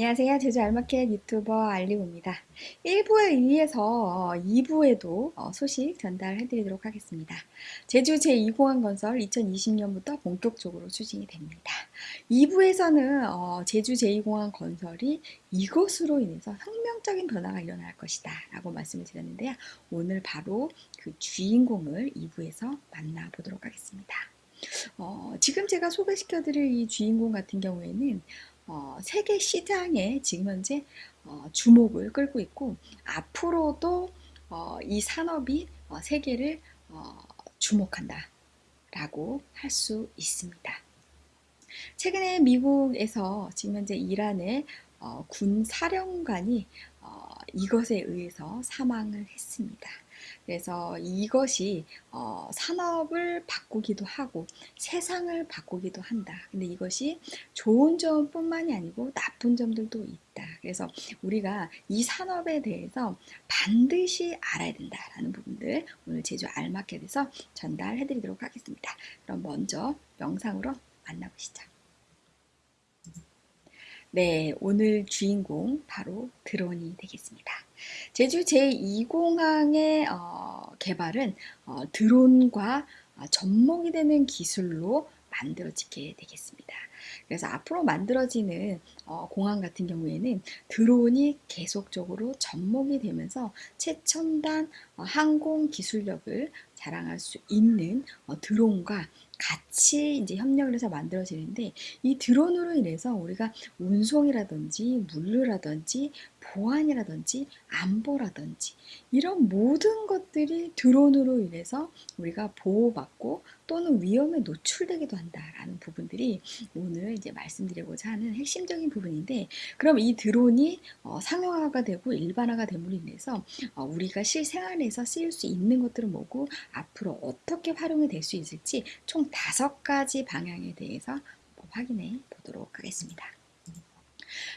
안녕하세요. 제주 알마켓 유튜버 알리고입니다. 1부에 의해서 2부에도 어, 소식 전달해 드리도록 하겠습니다. 제주 제2공항 건설 2020년부터 본격적으로 추진이 됩니다. 2부에서는 어, 제주 제2공항 건설이 이것으로 인해서 혁명적인 변화가 일어날 것이다 라고 말씀을 드렸는데요. 오늘 바로 그 주인공을 2부에서 만나보도록 하겠습니다. 어, 지금 제가 소개시켜 드릴 이 주인공 같은 경우에는 어, 세계 시장에 지금 현재 어, 주목을 끌고 있고 앞으로도 어, 이 산업이 어, 세계를 어, 주목한다 라고 할 수 있습니다. 최근에 미국에서 지금 현재 이란의 어, 군 사령관이 이것에 의해서 사망을 했습니다. 그래서 이것이 어, 산업을 바꾸기도 하고 세상을 바꾸기도 한다. 근데 이것이 좋은 점뿐만이 아니고 나쁜 점들도 있다. 그래서 우리가 이 산업에 대해서 반드시 알아야 된다라는 부분들 오늘 제주 알마켓에서 전달해 드리도록 하겠습니다. 그럼 먼저 영상으로 만나보시죠. 네, 오늘 주인공 바로 드론이 되겠습니다. 제주 제2공항의 어, 개발은 어, 드론과 어, 접목이 되는 기술로 만들어지게 되겠습니다. 그래서 앞으로 만들어지는 어, 공항 같은 경우에는 드론이 계속적으로 접목이 되면서 최첨단 어, 항공 기술력을 자랑할 수 있는 어, 드론과 같이 이제 협력을 해서 만들어지는데 이 드론으로 인해서 우리가 운송이라든지 물류라든지 보안이라든지 안보라든지 이런 모든 것들이 드론으로 인해서 우리가 보호받고 또는 위험에 노출되기도 한다라는 부분들이 오늘 이제 말씀드리고자 하는 핵심적인 부분인데 그럼 이 드론이 어, 상용화가 되고 일반화가 됨으로 인해서 어, 우리가 실생활에서 쓰일 수 있는 것들은 뭐고 앞으로 어떻게 활용이 될 수 있을지 총 다섯 가지 방향에 대해서 확인해 보도록 하겠습니다.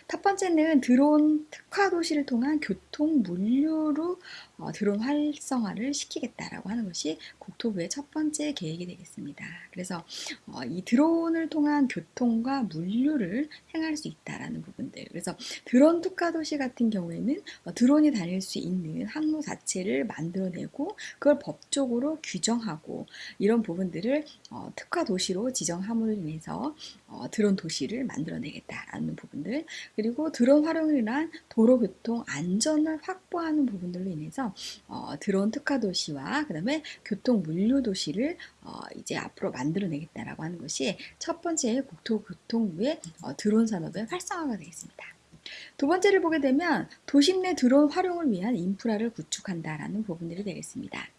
첫 번째는 드론 특화 도시를 통한 교통 물류로 어, 드론 활성화를 시키겠다라고 하는 것이 국토부의 첫 번째 계획이 되겠습니다. 그래서 어, 이 드론을 통한 교통과 물류를 행할 수 있다라는 부분들. 그래서 드론 특화 도시 같은 경우에는 어, 드론이 다닐 수 있는 항로 자체를 만들어내고 그걸 법적으로 규정하고 이런 부분들을 어, 특화 도시로 지정함으로 인해서 어, 드론 도시를 만들어내겠다라는 부분 들 그리고 드론 인한 도로교통 안전을 확보하는 부분들로 인해서 어, 드론 특화 도시와 그 다음에 교통 물류 도시를 어, 이제 앞으로 만들어내겠다라고 하는 것이 첫 번째 국토교통부의 어, 드론 산업의 활성화가 되겠습니다. 두 번째를 보게 되면 도심 내 드론 활용을 위한 인프라를 구축한다라는 부분들이 되겠습니다.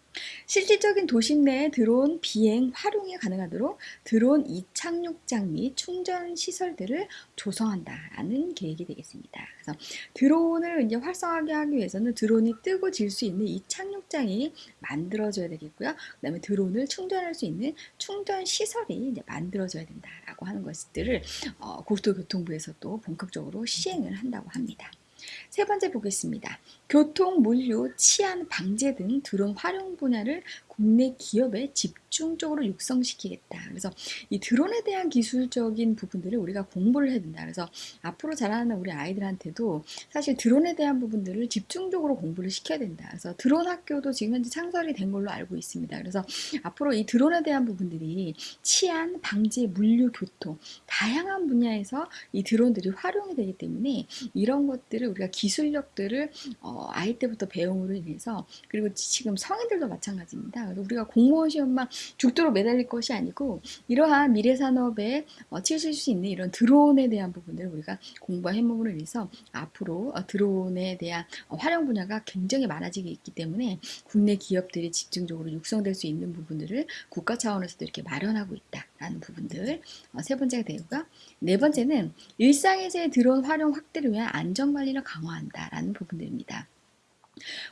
실질적인 도심 내에 드론 비행 활용이 가능하도록 드론 이착륙장 및 충전 시설들을 조성한다라는 계획이 되겠습니다. 그래서 드론을 이제 활성화하게 하기 위해서는 드론이 뜨고 질 수 있는 이착륙장이 만들어져야 되겠고요. 그 다음에 드론을 충전할 수 있는 충전 시설이 이제 만들어져야 된다라고 하는 것들을 어, 국토교통부에서도 본격적으로 시행을 한다고 합니다. 세 번째 보겠습니다. 교통, 물류, 치안, 방제 등 드론 활용 분야를 국내 기업에 집중적으로 육성시키겠다. 그래서 이 드론에 대한 기술적인 부분들을 우리가 공부를 해야 된다. 그래서 앞으로 자라는 우리 아이들한테도 사실 드론에 대한 부분들을 집중적으로 공부를 시켜야 된다. 그래서 드론 학교도 지금 현재 창설이 된 걸로 알고 있습니다. 그래서 앞으로 이 드론에 대한 부분들이 치안, 방제, 물류, 교통 다양한 분야에서 이 드론들이 활용이 되기 때문에 이런 것들을 우리가 기술력들을 어, 아이 때부터 배움으로 인해서 그리고 지금 성인들도 마찬가지입니다. 그래서 우리가 공무원 시험만 죽도록 매달릴 것이 아니고 이러한 미래 산업에 어, 치실 수 있는 이런 드론에 대한 부분들을 우리가 공부해봄으로 인해서 앞으로 어, 드론에 대한 어, 활용 분야가 굉장히 많아지기 있기 때문에 국내 기업들이 집중적으로 육성될 수 있는 부분들을 국가 차원에서도 이렇게 마련하고 있다라는 부분들 어, 세 번째가 되고요. 네 번째는 일상에서의 드론 활용 확대를 위한 안전관리를 강화한다라는 부분들입니다.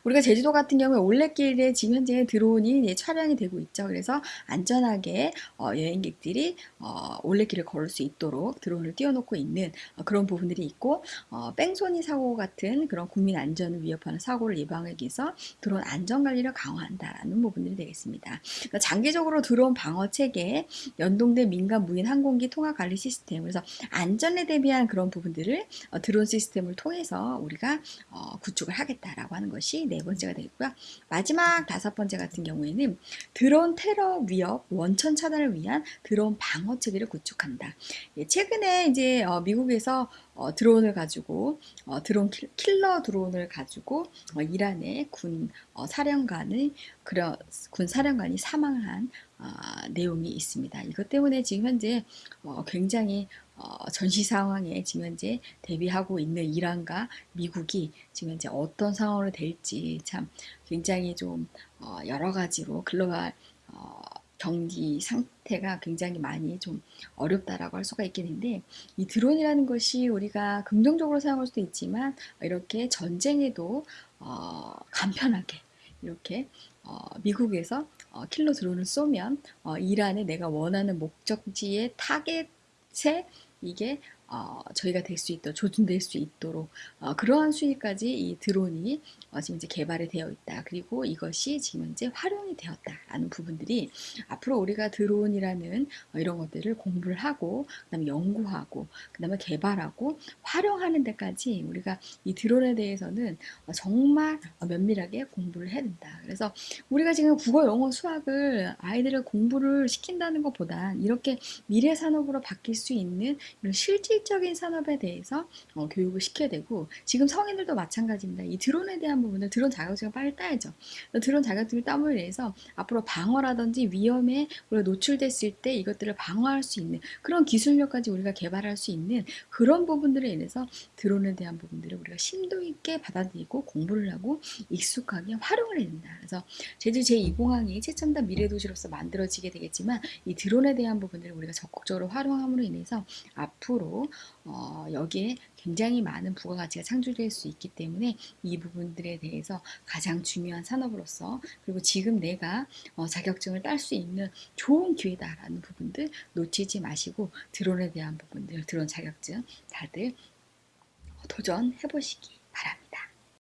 우리가 제주도 같은 경우에 올레길에 지금 현재 드론이 이제 촬영이 되고 있죠. 그래서 안전하게 어, 여행객들이 어, 올레길을 걸을 수 있도록 드론을 띄워놓고 있는 어, 그런 부분들이 있고 어, 뺑소니 사고 같은 그런 국민 안전을 위협하는 사고를 예방하기 위해서 드론 안전 관리를 강화한다라는 부분들이 되겠습니다. 그러니까 장기적으로 드론 방어 체계, 연동된 민간 무인 항공기 통합 관리 시스템, 그래서 안전에 대비한 그런 부분들을 어, 드론 시스템을 통해서 우리가 어, 구축을 하겠다라고 하는 것이 네 번째가 되겠고요. 마지막 다섯 번째 같은 경우에는 드론 테러 위협 원천 차단을 위한 드론 방어 체계를 구축한다. 예, 최근에 이제 어, 미국에서 어, 드론을 가지고 어, 드론 킬러 드론을 가지고 어, 이란의 군 어, 사령관의 그런 군 사령관이 사망한 아, 내용이 있습니다. 이것 때문에 지금 현재 어, 굉장히 어, 전시 상황에 지금 현재 대비하고 있는 이란과 미국이 지금 현재 어떤 상황으로 될지 참 굉장히 좀 어, 여러 가지로 글로벌 어, 경기 상태가 굉장히 많이 좀 어렵다라고 할 수가 있겠는데 이 드론이라는 것이 우리가 긍정적으로 사용할 수도 있지만 이렇게 전쟁에도 어, 간편하게 이렇게 어, 미국에서 어, 킬러 드론을 쏘면 어, 이란에 내가 원하는 목적지의 타겟 에 이게 어, 저희가 될 수 있도록 조준될 수 있도록 어, 그러한 수위까지 이 드론이 어, 지금 이제 개발이 되어 있다. 그리고 이것이 지금 이제 활용이 되었다라는 부분들이 앞으로 우리가 드론이라는 어, 이런 것들을 공부를 하고 그다음에 연구하고 그다음에 개발하고 활용하는 데까지 우리가 이 드론에 대해서는 어, 정말 면밀하게 공부를 해야 된다. 그래서 우리가 지금 국어, 영어, 수학을 아이들을 공부를 시킨다는 것보다 이렇게 미래 산업으로 바뀔 수 있는 이런 실질 실질적인 산업에 대해서 어, 교육을 시켜야 되고 지금 성인들도 마찬가지입니다. 이 드론에 대한 부분은 드론 자격증을 빨리 따야죠. 드론 자격증을 땀을 내서 앞으로 방어라든지 위험에 우리가 노출됐을 때 이것들을 방어할 수 있는 그런 기술력까지 우리가 개발할 수 있는 그런 부분들에 인해서 드론에 대한 부분들을 우리가 심도 있게 받아들이고 공부를 하고 익숙하게 활용을 해야 된다. 그래서 제주 제2공항이 최첨단 미래도시로서 만들어지게 되겠지만 이 드론에 대한 부분들을 우리가 적극적으로 활용함으로 인해서 앞으로 어, 여기에 굉장히 많은 부가가치가 창출될 수 있기 때문에 이 부분들에 대해서 가장 중요한 산업으로서 그리고 지금 내가 어, 자격증을 딸 수 있는 좋은 기회다라는 부분들 놓치지 마시고 드론에 대한 부분들 드론 자격증 다들 도전해 보시기